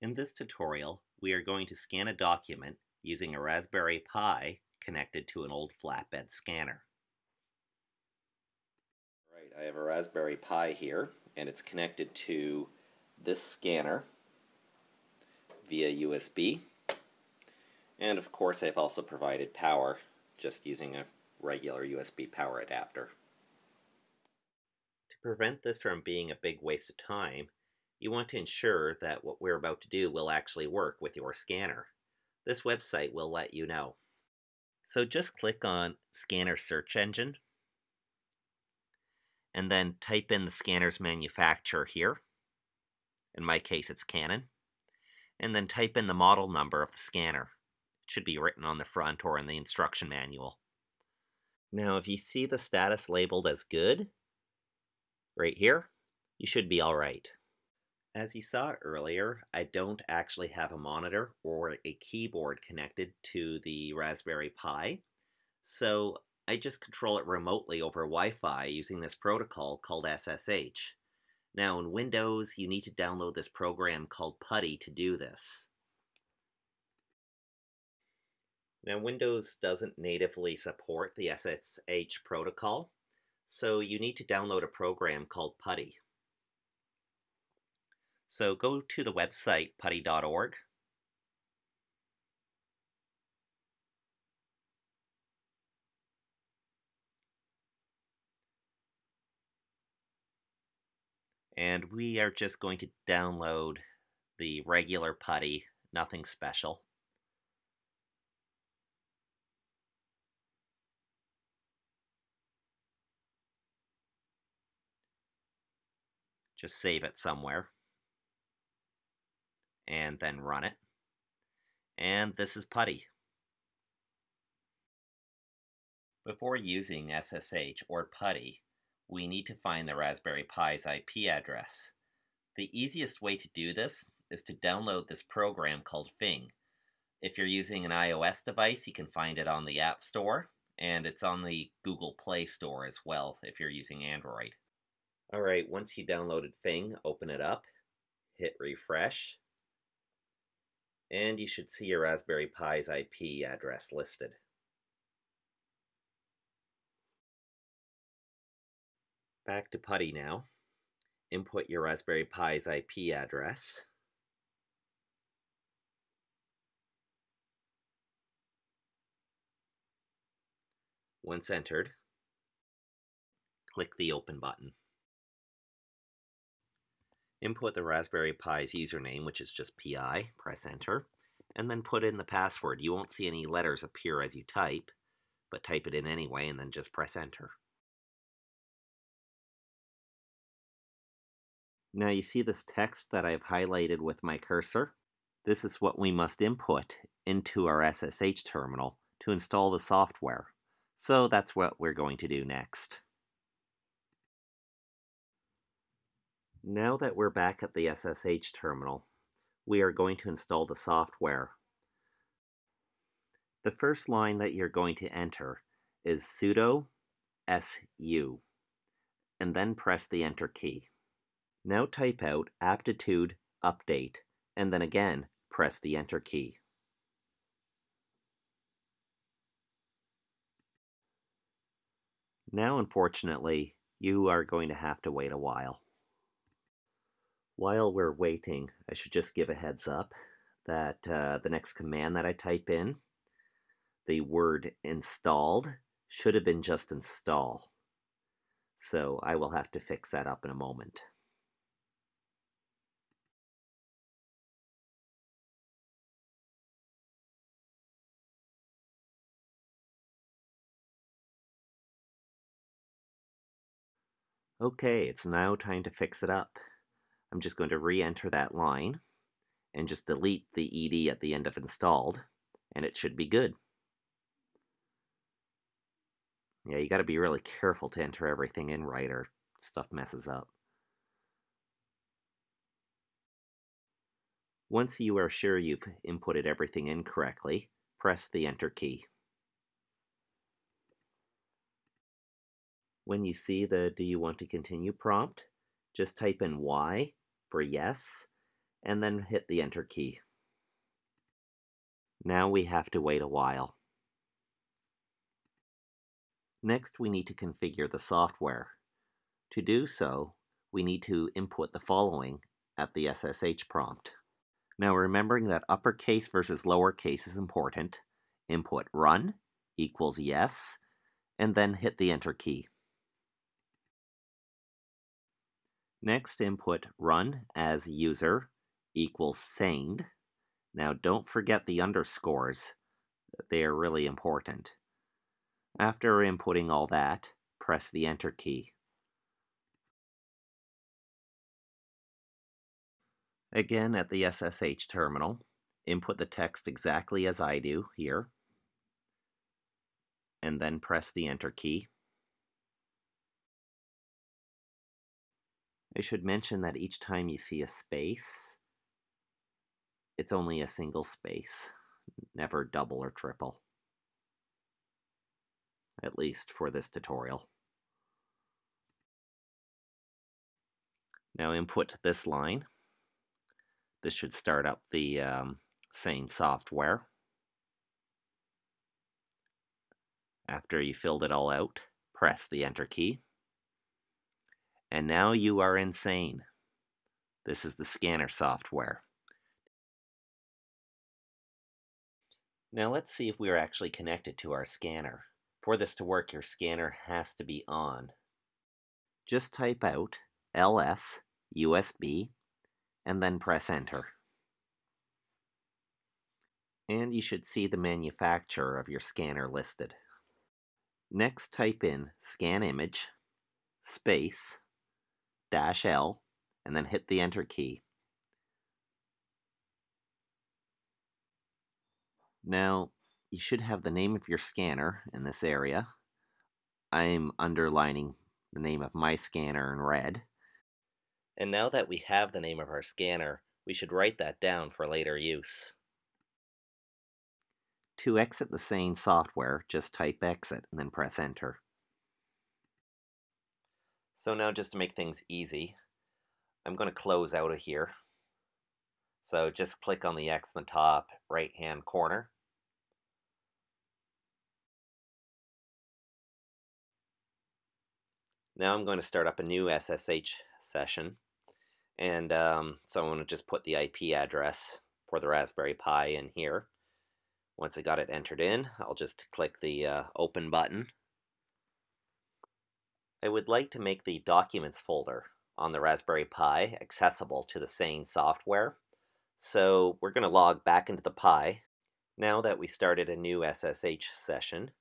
In this tutorial, we are going to scan a document using a Raspberry Pi connected to an old flatbed scanner. Right, I have a Raspberry Pi here, and it's connected to this scanner via USB. And of course, I've also provided power just using a regular USB power adapter. To prevent this from being a big waste of time, you want to ensure that what we're about to do will actually work with your scanner. This website will let you know. So just click on Scanner Search Engine, and then type in the scanner's manufacturer here. In my case, it's Canon. And then type in the model number of the scanner. It should be written on the front or in the instruction manual. Now, if you see the status labeled as good, right here, you should be all right. As you saw earlier, I don't actually have a monitor or a keyboard connected to the Raspberry Pi, so I just control it remotely over Wi-Fi using this protocol called SSH. Now in Windows, you need to download this program called PuTTY to do this. Now Windows doesn't natively support the SSH protocol, so you need to download a program called PuTTY. So go to the website putty.org. And we are just going to download the regular PuTTY, nothing special. Just save it somewhere and then run it. And this is PuTTY. Before using SSH or PuTTY, we need to find the Raspberry Pi's IP address. The easiest way to do this is to download this program called Fing. If you're using an iOS device, you can find it on the App Store, and it's on the Google Play Store as well if you're using Android. Alright, once you downloaded Fing, open it up, hit refresh, and you should see your Raspberry Pi's IP address listed. Back to PuTTY now. Input your Raspberry Pi's IP address. Once entered, click the Open button. Input the Raspberry Pi's username, which is just PI, press enter, and then put in the password. You won't see any letters appear as you type, but type it in anyway and then just press enter. Now you see this text that I've highlighted with my cursor? This is what we must input into our SSH terminal to install the software. So that's what we're going to do next. Now that we're back at the SSH terminal, we are going to install the software. The first line that you're going to enter is sudo su, and then press the enter key. Now type out aptitude update, and then again press the enter key. Now unfortunately, you are going to have to wait a while. While we're waiting, I should just give a heads up that uh, the next command that I type in, the word installed, should have been just install. So I will have to fix that up in a moment. Okay, it's now time to fix it up. I'm just going to re-enter that line and just delete the ed at the end of installed, and it should be good. Yeah, you got to be really careful to enter everything in right or stuff messes up. Once you are sure you've inputted everything in correctly, press the Enter key. When you see the Do you want to continue prompt, just type in Y for yes, and then hit the enter key. Now we have to wait a while. Next, we need to configure the software. To do so, we need to input the following at the SSH prompt. Now remembering that uppercase versus lowercase is important, input run equals yes, and then hit the enter key. Next, input run as user equals saned. Now don't forget the underscores. They are really important. After inputting all that, press the enter key. Again, at the SSH terminal, input the text exactly as I do here, and then press the enter key. I should mention that each time you see a space, it's only a single space, never double or triple. At least for this tutorial. Now input this line. This should start up the um, sane software. After you filled it all out, press the enter key. And now you are insane. This is the scanner software. Now let's see if we are actually connected to our scanner. For this to work, your scanner has to be on. Just type out ls USB and then press enter. And you should see the manufacturer of your scanner listed. Next type in scanimage, space, dash L, and then hit the enter key. Now, you should have the name of your scanner in this area. I'm underlining the name of my scanner in red. And now that we have the name of our scanner, we should write that down for later use. To exit the sane software, just type exit and then press enter. So now just to make things easy, I'm going to close out of here. So just click on the X in the top right hand corner. Now I'm going to start up a new SSH session. And um, so I'm going to just put the IP address for the Raspberry Pi in here. Once I got it entered in, I'll just click the uh, open button. I would like to make the documents folder on the Raspberry Pi accessible to the Sane software. So we're going to log back into the Pi. Now that we started a new SSH session,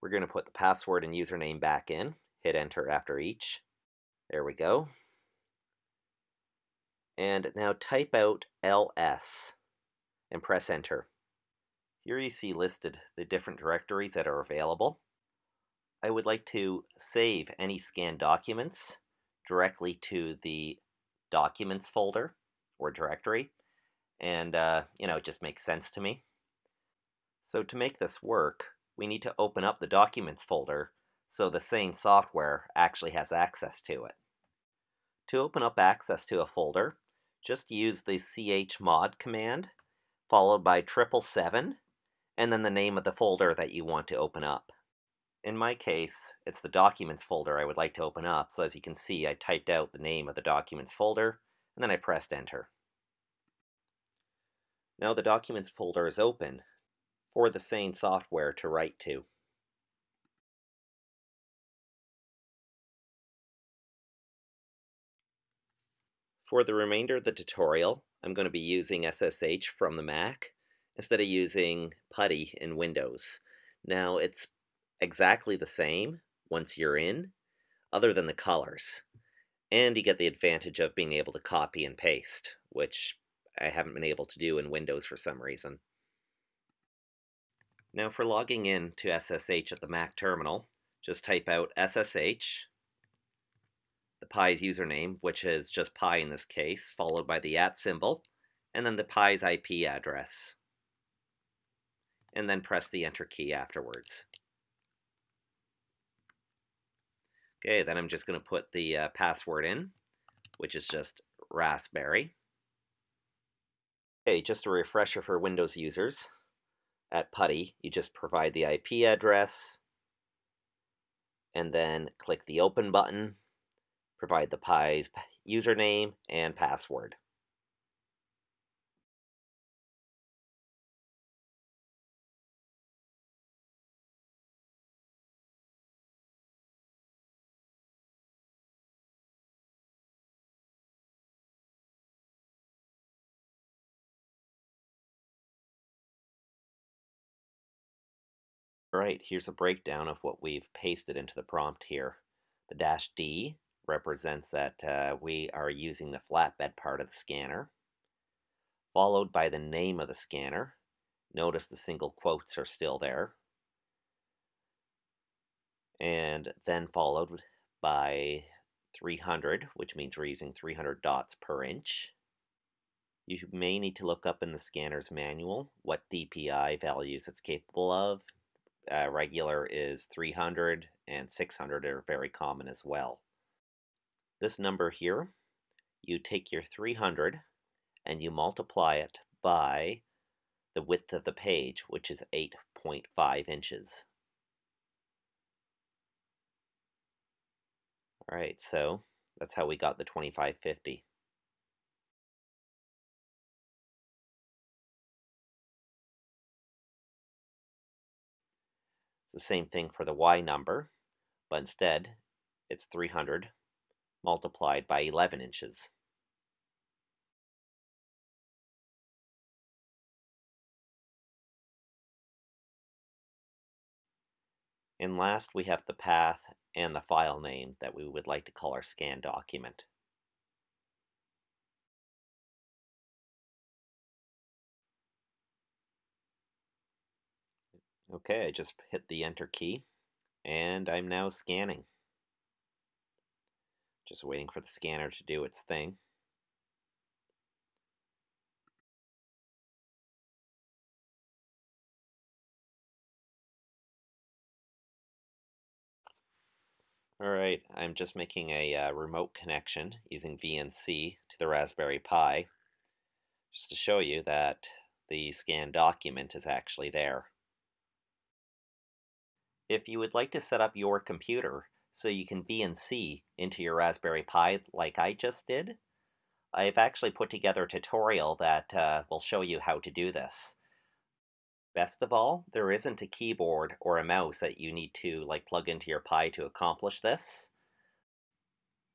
we're going to put the password and username back in. Hit enter after each. There we go. And now type out ls and press enter. Here you see listed the different directories that are available. I would like to save any scanned documents directly to the documents folder or directory. And, uh, you know, it just makes sense to me. So to make this work, we need to open up the documents folder so the sane software actually has access to it. To open up access to a folder, just use the chmod command followed by triple seven and then the name of the folder that you want to open up. In my case, it's the documents folder I would like to open up, so as you can see I typed out the name of the documents folder and then I pressed enter. Now the documents folder is open for the sane software to write to. For the remainder of the tutorial, I'm going to be using SSH from the Mac instead of using PuTTY in Windows. Now, it's exactly the same once you're in, other than the colors. And you get the advantage of being able to copy and paste, which I haven't been able to do in Windows for some reason. Now for logging in to SSH at the Mac terminal, just type out SSH the Pi's username, which is just Pi in this case, followed by the at symbol, and then the Pi's IP address. And then press the enter key afterwards. Okay, then I'm just going to put the uh, password in, which is just Raspberry. Okay, just a refresher for Windows users. At PuTTY, you just provide the IP address, and then click the Open button, provide the Pi's username and password. Alright, here's a breakdown of what we've pasted into the prompt here. The dash D represents that uh, we are using the flatbed part of the scanner, followed by the name of the scanner. Notice the single quotes are still there. And then followed by 300, which means we're using 300 dots per inch. You may need to look up in the scanner's manual what DPI values it's capable of uh, regular is 300 and 600 are very common as well. This number here, you take your 300 and you multiply it by the width of the page, which is 8.5 inches. All right, so that's how we got the 2550. It's the same thing for the y number, but instead it's 300 multiplied by 11 inches. And last, we have the path and the file name that we would like to call our scan document. Okay, I just hit the enter key and I'm now scanning. Just waiting for the scanner to do its thing. Alright, I'm just making a uh, remote connection using VNC to the Raspberry Pi just to show you that the scan document is actually there. If you would like to set up your computer so you can VNC into your Raspberry Pi like I just did, I've actually put together a tutorial that uh, will show you how to do this. Best of all, there isn't a keyboard or a mouse that you need to like plug into your Pi to accomplish this.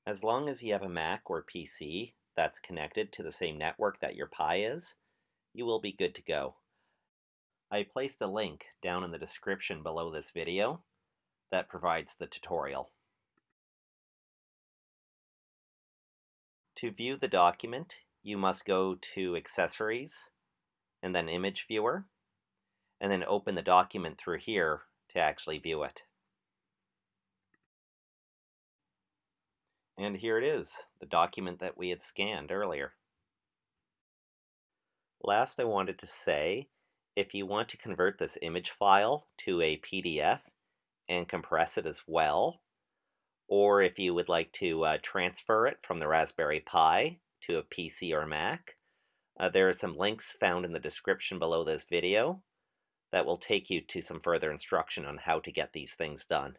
As long as you have a Mac or PC that's connected to the same network that your Pi is, you will be good to go. I placed a link down in the description below this video that provides the tutorial. To view the document, you must go to Accessories, and then Image Viewer, and then open the document through here to actually view it. And here it is, the document that we had scanned earlier. Last I wanted to say if you want to convert this image file to a PDF and compress it as well, or if you would like to uh, transfer it from the Raspberry Pi to a PC or Mac, uh, there are some links found in the description below this video that will take you to some further instruction on how to get these things done.